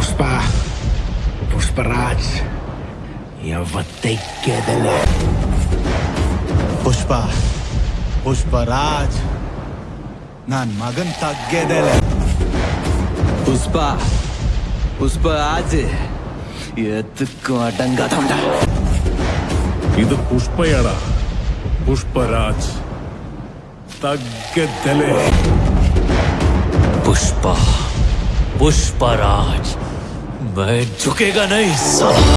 पुष्पा पुष्पराज पुष्पा पुष्पराज ನಾನ್ ಮಗನ್ ತಗ್ಗೆದೆಲೆ ಪುಷ್ಪ ಪುಷ್ಪ ಆಜೆ ಎತ್ತಕ್ಕೂ ಅಡಂಗ ತಂಡ ಇದು ಪುಷ್ಪಯಡ ಪುಷ್ಪರಾಜ್ ತಗ್ಗೆದ್ದಲೆ ಪುಷ್ಪ ಪುಷ್ಪರಾಜ್ मैं झुकेगा नहीं। साला